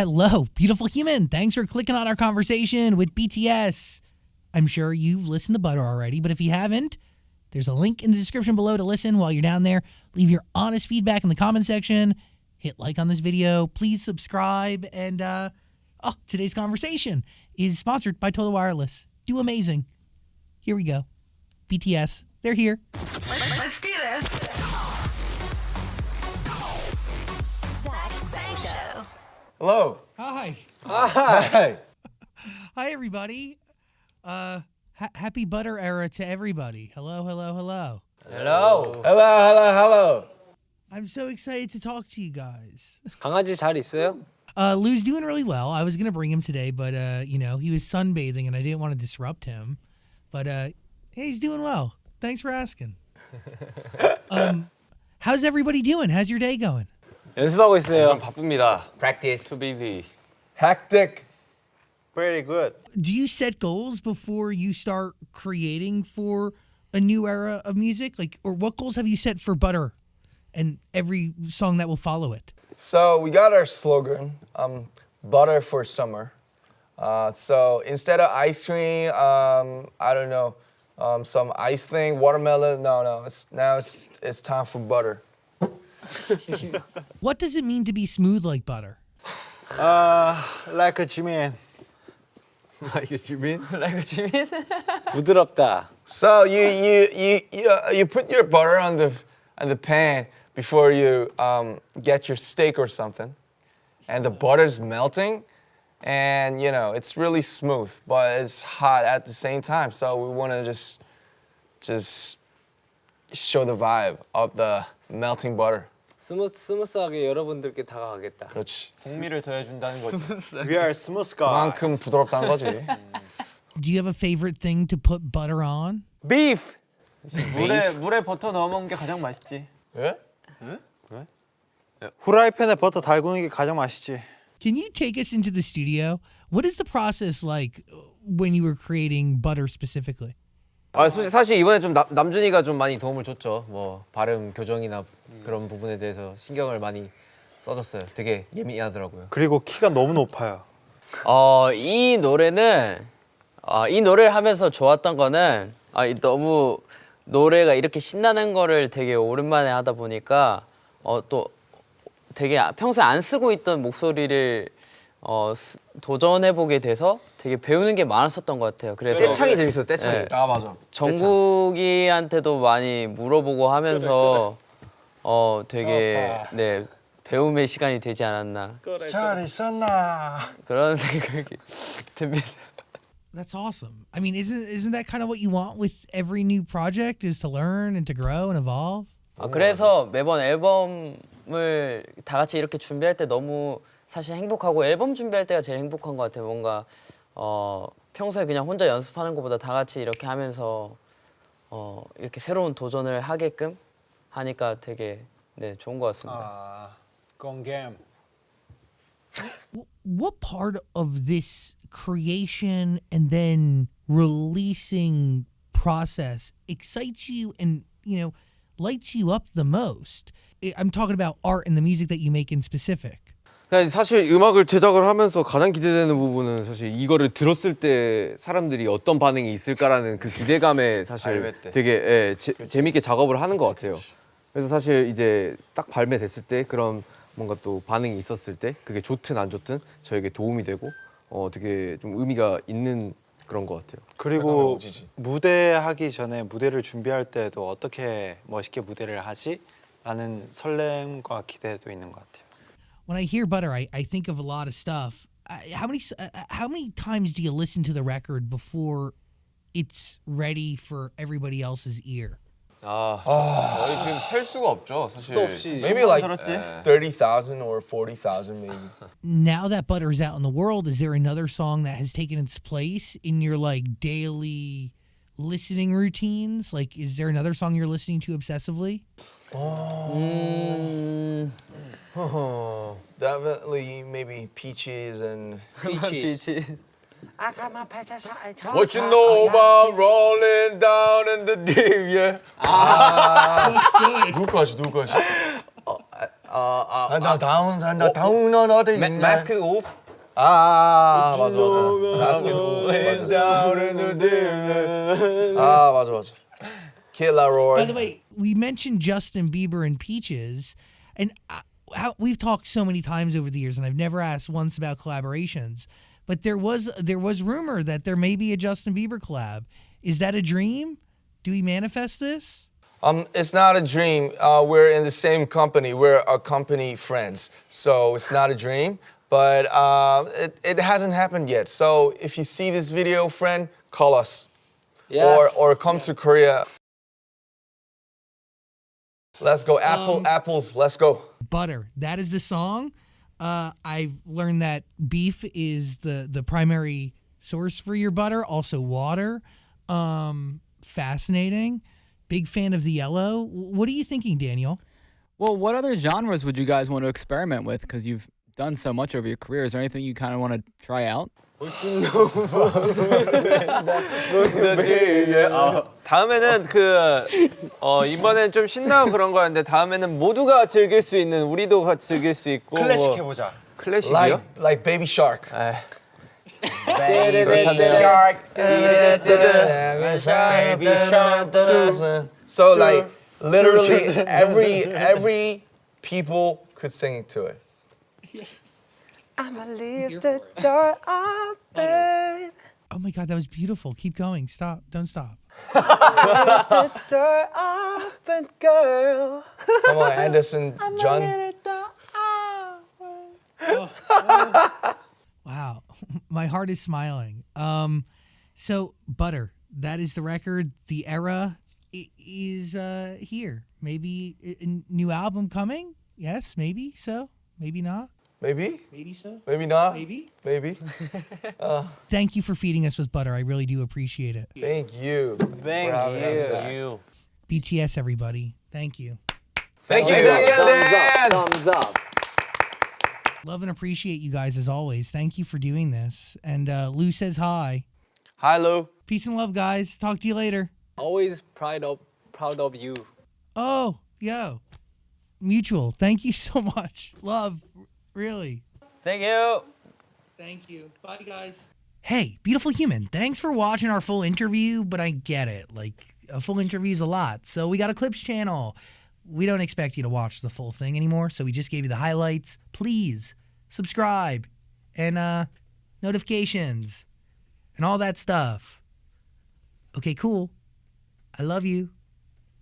Hello, beautiful human. Thanks for clicking on our conversation with BTS. I'm sure you've listened to Butter already, but if you haven't, there's a link in the description below to listen while you're down there. Leave your honest feedback in the comment section. Hit like on this video. Please subscribe. And uh, oh, today's conversation is sponsored by Total Wireless. Do amazing. Here we go. BTS, they're here. Hello. Hi. Hi. Hi, everybody. Uh, ha- happy butter era to everybody. Hello, hello, hello. Hello. hello, hello, hello. I'm so excited to talk to you guys. 강아지 잘 있어요? Uh, Lou's doing really well. I was gonna bring him today, but uh, you know, he was sunbathing and I didn't want to disrupt him. But uh, hey, he's doing well. Thanks for asking. um, how's everybody doing? How's your day going? 연습하고 있어요. 바쁩니다. Practice. Too busy. Hectic. Pretty good. Do you set goals before you start creating for a new era of music? Like, or what goals have you set for Butter and every song that will follow it? So we got our slogan, um, butter for summer. Uh, so instead of ice cream, um, I don't know, um, some ice thing, watermelon. No, no. It's now it's it's time for butter. What does it mean to be smooth like butter? Like a Jimin. Like you mean? 라이브 지민? 부드럽다. So you you you you, uh, you put your butter on the on the pan before you um, get your steak or something, and the butter's melting, and you know it's really smooth, but it's hot at the same time. So we want to just just show the vibe of the melting butter. 스무 스무스하게 여러분들께 다가가겠다. 그렇지. 풍미를 더해준다는 거지. We are smooth guys. 그만큼 부드럽다는 거지. Do you have a favorite thing to put butter on? Beef. 물에 물에 버터 넣어 먹는 게 가장 맛있지. 예? 후라이팬에 버터 달구는 게 가장 맛있지. Can you take us into the studio? What is the process like when you were creating butter specifically? 아, 솔직히 사실 이번에 좀 남, 남준이가 좀 많이 도움을 줬죠. 뭐 발음 교정이나 그런 부분에 대해서 신경을 많이 써줬어요. 되게 예민하더라고요. 그리고 키가 너무 높아요. 어, 이 노래는 어, 이 노래를 하면서 좋았던 거는 아, 이 너무 노래가 이렇게 신나는 거를 되게 오랜만에 하다 보니까 어, 또 되게 평소에 안 쓰고 있던 목소리를 어, 스- 도전해보게 돼서 되게 배우는 게 많았었던 것 같아요. 그래서 떼창이 재밌어, 떼창이. 네. 아 맞아. 정국이한테도 많이 물어보고 하면서 어 되게 네 배움의 시간이 되지 않았나 잘 있었나? 그런 생각이 듭니다. That's awesome. I mean, isn't isn't that kind of what you want with every new project is to learn and to grow and evolve? 아, 그래서 매번 앨범을 다 같이 이렇게 준비할 때 너무 사실 행복하고 앨범 준비할 때가 제일 행복한 것 같아요. 뭔가 어, 평소에 그냥 혼자 연습하는 것보다 다 같이 이렇게 하면서 어, 이렇게 새로운 도전을 하게끔 하니까 되게 네 좋은 것 같습니다. 아, 공겜. Wh- What part of this creation and then releasing process excites you and you know lights you up the most? I'm talking about art and the music that you make in specific. 그냥 사실 음악을 제작을 하면서 가장 기대되는 부분은 사실 이거를 들었을 때 사람들이 어떤 반응이 있을까라는 그 기대감에 사실. 되게 예, 재, 재밌게 작업을 하는 것 같아요. 그래서 사실 이제 딱 발매됐을 때 그런 뭔가 또 반응이 있었을 때 그게 좋든 안 좋든 저에게 도움이 되고 어 되게 좀 의미가 있는 그런 것 같아요. 그리고. 무대 하기 전에 무대를 준비할 때도 어떻게 멋있게 무대를 하지? 라는 설렘과 기대도 있는 것 같아요. When I hear butter, I, I think of a lot of stuff. I, how many s- uh, uh, how many times do you listen to the record before it's ready for everybody else's ear? 아, 거의 지금 셀 수가 없죠, 사실. 또 없이 Maybe like 들었지? thirty thousand or forty thousand maybe. Now that butter is out in the world, is there another song that has taken its place in your like daily listening routines? Like, is there another song you're listening to obsessively? 음, Definitely maybe peaches and 비치. What you know about rolling down in the deep, yeah. 누구 거지 누구 거지? 아, 아, 나 다운 나 다운 너 어디 마, 마스크 오프. 아 맞아 맞아 마스크 맞아 아 맞아 맞아 킬라 로이 By the way, we mentioned Justin Bieber and Peaches, and uh, how, we've talked so many times over the years, and I've never asked once about collaborations. But there was there was rumor that there may be a Justin Bieber collab. Is that a dream? Do we manifest this? Um, it's not a dream. Uh, we're in the same company. We're a company friends, so it's not a dream. But uh, it, it hasn't happened yet. So if you see this video, friend, call us Yes. or or come to Korea. Let's go, Apple, Um, apples. Let's go. Butter. That is the song. Uh, I've learned that beef is the the primary source for your butter. Also water. Um, fascinating. Big fan of the yellow. What are you thinking, Daniel? Well, what other genres would you guys want to experiment with? Because you've done so much over your career. Is there anything you kind of want to try out? 다음에는 그 어, 이번엔 좀 신나고 그런 거였는데 다음에는 모두가 즐길 수 있는 우리도 같이 즐길 수 있고 클래식 뭐, 해보자. 클래식이요? Like like Baby Shark. 에이, So like literally every every people could sing to it. Oh my God, that was beautiful. Keep going. Stop. Don't stop. Come on, Anderson, John. Wow, my heart is smiling. Um, so butter. That is the record. The era is uh here. Maybe a a new album coming. Yes, maybe so. Maybe not. Maybe, Maybe so. maybe not. Maybe. maybe. Thank you for feeding us with butter. I really do appreciate it. Thank you. Thank for having us, Zach. you. BTS, everybody. Thank you. Thank you, Zach and Dan. Thumbs up. Love and appreciate you guys as always. Thank you for doing this. And uh, Lou says hi. Hi, Lou. Peace and love, guys. Talk to you later. Always proud of proud of you. Oh, yo. Mutual. Thank you so much. Love. Really. Thank you. Thank you. Bye, guys. Hey, beautiful human. Thanks for watching our full interview, but I get it. Like, a full interview is a lot. So, we got a clips channel. We don't expect you to watch the full thing anymore. So, we just gave you the highlights. Please subscribe and uh, notifications and all that stuff. Okay, cool. I love you.